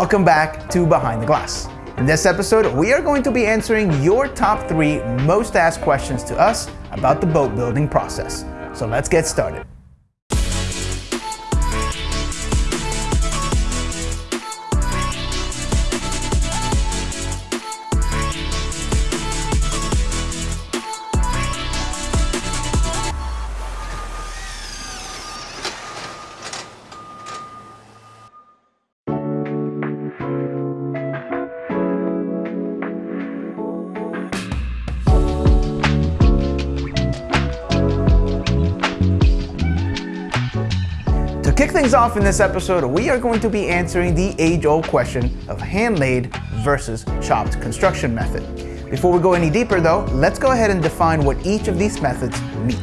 Welcome back to Behind the Glass. In this episode, we are going to be answering your top three most asked questions to us about the boat building process. So let's get started. Things off in this episode, we are going to be answering the age-old question of hand-laid versus chopped construction method. Before we go any deeper though, let's go ahead and define what each of these methods mean.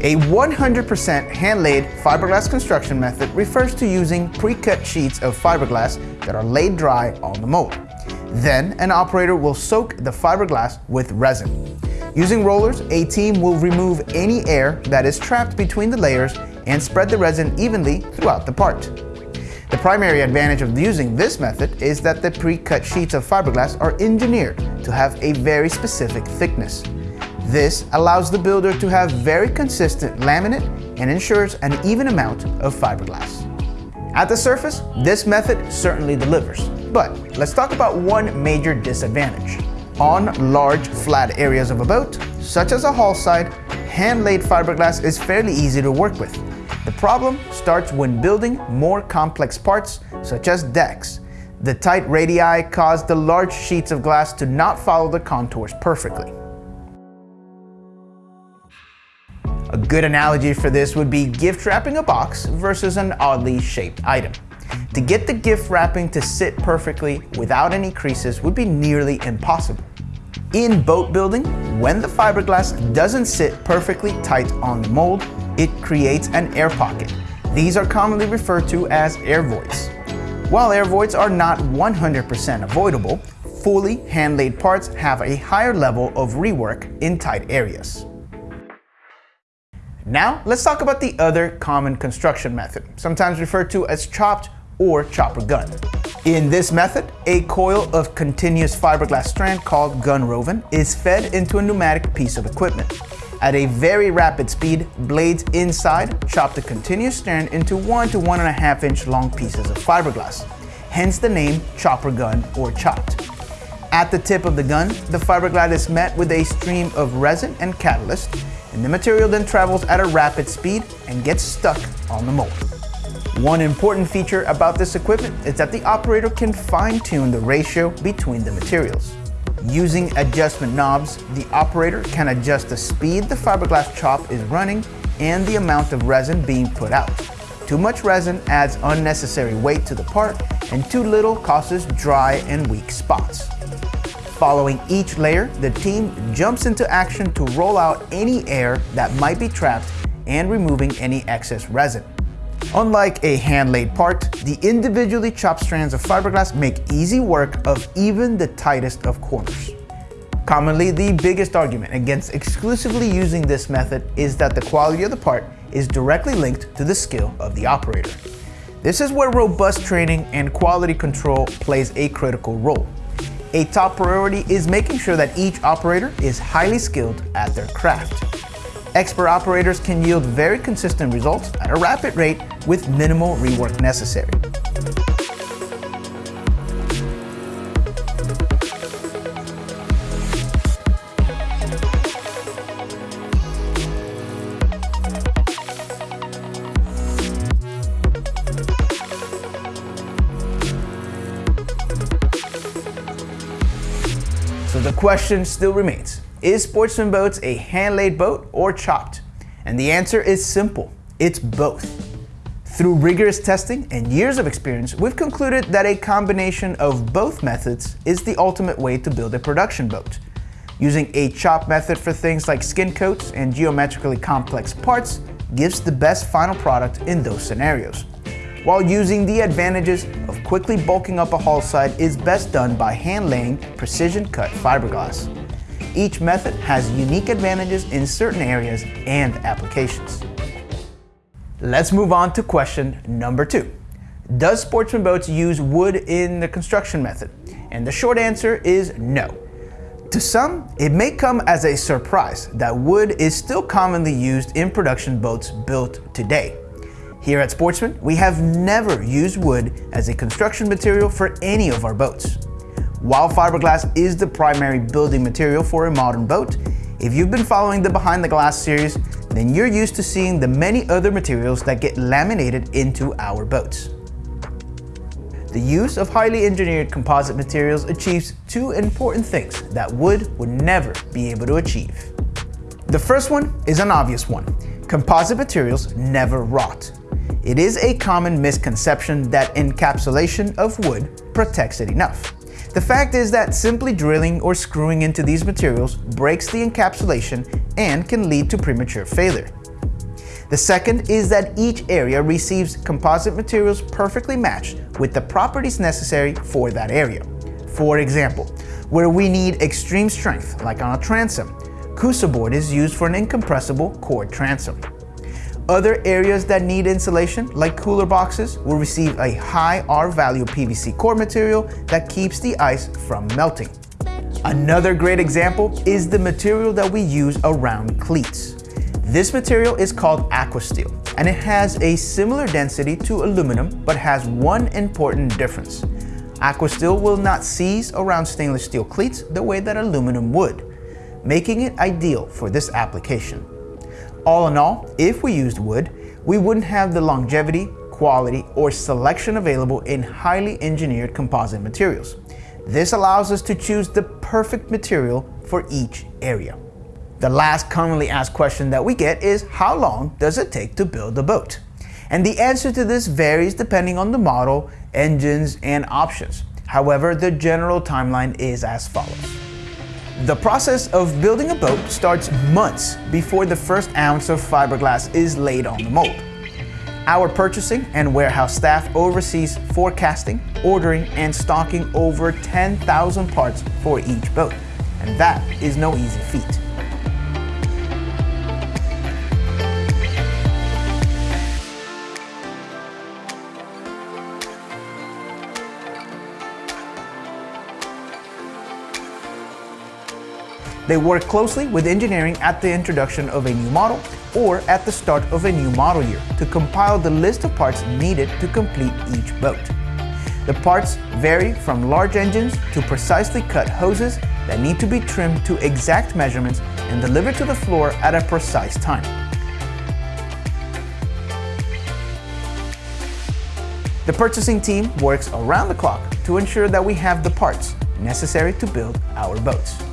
A 100% hand-laid fiberglass construction method refers to using pre-cut sheets of fiberglass that are laid dry on the mold. Then, an operator will soak the fiberglass with resin. Using rollers, a team will remove any air that is trapped between the layers and spread the resin evenly throughout the part. The primary advantage of using this method is that the pre-cut sheets of fiberglass are engineered to have a very specific thickness. This allows the builder to have very consistent laminate and ensures an even amount of fiberglass. At the surface, this method certainly delivers, but let's talk about one major disadvantage. On large, flat areas of a boat, such as a hull side, hand-laid fiberglass is fairly easy to work with. The problem starts when building more complex parts, such as decks. The tight radii cause the large sheets of glass to not follow the contours perfectly. A good analogy for this would be gift wrapping a box versus an oddly shaped item. To get the gift wrapping to sit perfectly without any creases would be nearly impossible. In boat building, when the fiberglass doesn't sit perfectly tight on the mold, it creates an air pocket. These are commonly referred to as air voids. While air voids are not 100% avoidable, fully hand-laid parts have a higher level of rework in tight areas. Now, let's talk about the other common construction method, sometimes referred to as chopped or chopper gun. In this method, a coil of continuous fiberglass strand called gun roving is fed into a pneumatic piece of equipment. At a very rapid speed, blades inside chop the continuous strand into one to one and a half inch long pieces of fiberglass, hence the name chopper gun or chopped. At the tip of the gun, the fiberglass is met with a stream of resin and catalyst, and the material then travels at a rapid speed and gets stuck on the mold. One important feature about this equipment is that the operator can fine-tune the ratio between the materials. Using adjustment knobs, the operator can adjust the speed the fiberglass chop is running and the amount of resin being put out. Too much resin adds unnecessary weight to the part and too little causes dry and weak spots. Following each layer, the team jumps into action to roll out any air that might be trapped and removing any excess resin. Unlike a hand-laid part, the individually chopped strands of fiberglass make easy work of even the tightest of corners. Commonly, the biggest argument against exclusively using this method is that the quality of the part is directly linked to the skill of the operator. This is where robust training and quality control plays a critical role. A top priority is making sure that each operator is highly skilled at their craft. Expert operators can yield very consistent results at a rapid rate with minimal rework necessary. So the question still remains, is Sportsman Boats a hand-laid boat or chopped? And the answer is simple, it's both. Through rigorous testing and years of experience, we've concluded that a combination of both methods is the ultimate way to build a production boat. Using a chop method for things like skin coats and geometrically complex parts gives the best final product in those scenarios. While using the advantages of quickly bulking up a hull side is best done by hand laying precision cut fiberglass. Each method has unique advantages in certain areas and applications. Let's move on to question number two. Does Sportsman Boats use wood in the construction method? And the short answer is no. To some, it may come as a surprise that wood is still commonly used in production boats built today. Here at Sportsman, we have never used wood as a construction material for any of our boats. While fiberglass is the primary building material for a modern boat, if you've been following the Behind the Glass series, then you're used to seeing the many other materials that get laminated into our boats. The use of highly engineered composite materials achieves two important things that wood would never be able to achieve. The first one is an obvious one. Composite materials never rot. It is a common misconception that encapsulation of wood protects it enough. The fact is that simply drilling or screwing into these materials breaks the encapsulation and can lead to premature failure. The second is that each area receives composite materials perfectly matched with the properties necessary for that area. For example, where we need extreme strength, like on a transom, Coosa board is used for an incompressible core transom. Other areas that need insulation, like cooler boxes, will receive a high R value PVC core material that keeps the ice from melting. Another great example is the material that we use around cleats. This material is called Aquasteel, and it has a similar density to aluminum, but has one important difference. Aquasteel will not seize around stainless steel cleats the way that aluminum would, making it ideal for this application. All in all, if we used wood, we wouldn't have the longevity, quality, or selection available in highly engineered composite materials. This allows us to choose the perfect material for each area. The last commonly asked question that we get is how long does it take to build a boat? And the answer to this varies depending on the model, engines, and options. However, the general timeline is as follows. The process of building a boat starts months before the first ounce of fiberglass is laid on the mold. Our purchasing and warehouse staff oversees forecasting, ordering, and stocking over 10,000 parts for each boat. And that is no easy feat. They work closely with engineering at the introduction of a new model or at the start of a new model year to compile the list of parts needed to complete each boat. The parts vary from large engines to precisely cut hoses that need to be trimmed to exact measurements and delivered to the floor at a precise time. The purchasing team works around the clock to ensure that we have the parts necessary to build our boats.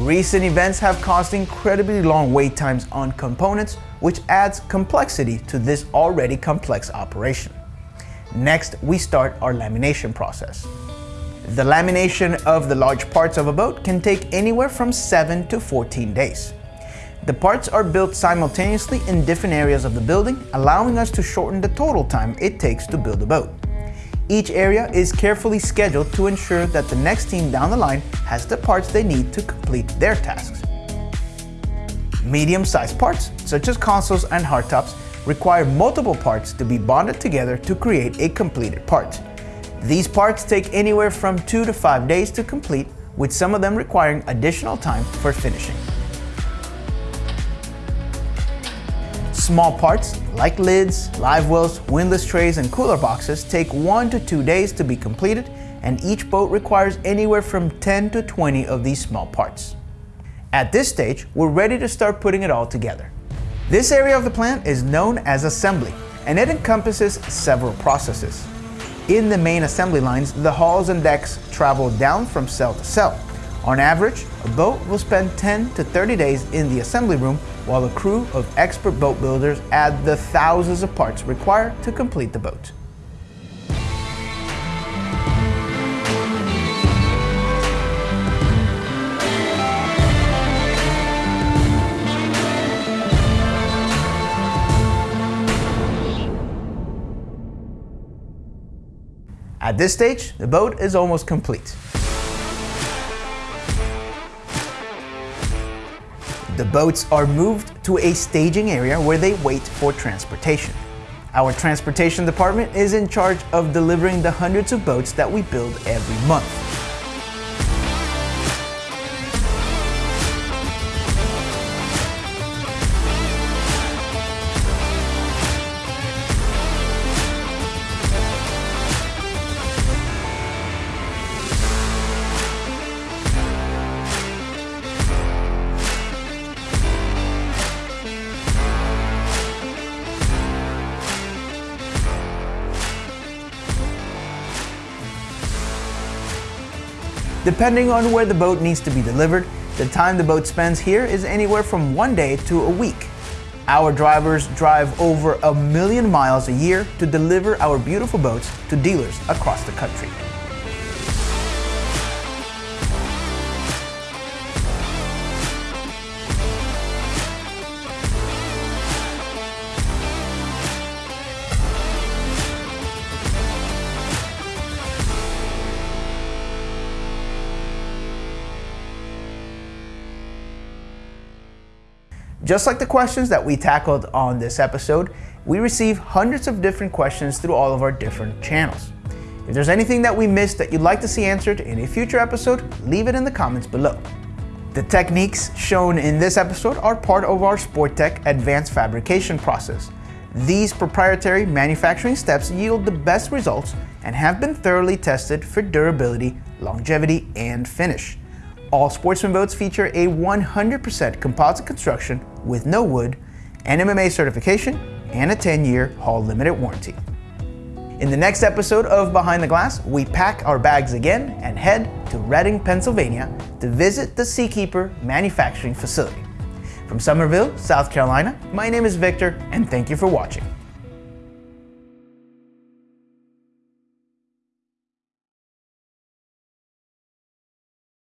Recent events have caused incredibly long wait times on components, which adds complexity to this already complex operation. Next, we start our lamination process. The lamination of the large parts of a boat can take anywhere from 7 to 14 days. The parts are built simultaneously in different areas of the building, allowing us to shorten the total time it takes to build a boat. Each area is carefully scheduled to ensure that the next team down the line has the parts they need to complete their tasks. Medium-sized parts, such as consoles and hardtops, require multiple parts to be bonded together to create a completed part. These parts take anywhere from 2 to 5 days to complete, with some of them requiring additional time for finishing. Small parts, like lids, live wells, windlass trays, and cooler boxes take 1 to 2 days to be completed, and each boat requires anywhere from 10 to 20 of these small parts. At this stage, we're ready to start putting it all together. This area of the plant is known as assembly, and it encompasses several processes. In the main assembly lines, the hulls and decks travel down from cell to cell. On average, a boat will spend 10 to 30 days in the assembly room while a crew of expert boat builders add the thousands of parts required to complete the boat. At this stage, the boat is almost complete. The boats are moved to a staging area where they wait for transportation. Our transportation department is in charge of delivering the hundreds of boats that we build every month. Depending on where the boat needs to be delivered, the time the boat spends here is anywhere from one day to a week. Our drivers drive over a million miles a year to deliver our beautiful boats to dealers across the country. Just like the questions that we tackled on this episode, we receive hundreds of different questions through all of our different channels. If there's anything that we missed that you'd like to see answered in a future episode, leave it in the comments below. The techniques shown in this episode are part of our Sporttech advanced fabrication process. These proprietary manufacturing steps yield the best results and have been thoroughly tested for durability, longevity, and finish. All Sportsman boats feature a 100% composite construction with no wood, NMMA certification, and a 10-year hull limited warranty. In the next episode of Behind the Glass, we pack our bags again and head to Reading, Pennsylvania to visit the Seakeeper manufacturing facility. From Summerville, South Carolina, my name is Victor, and thank you for watching.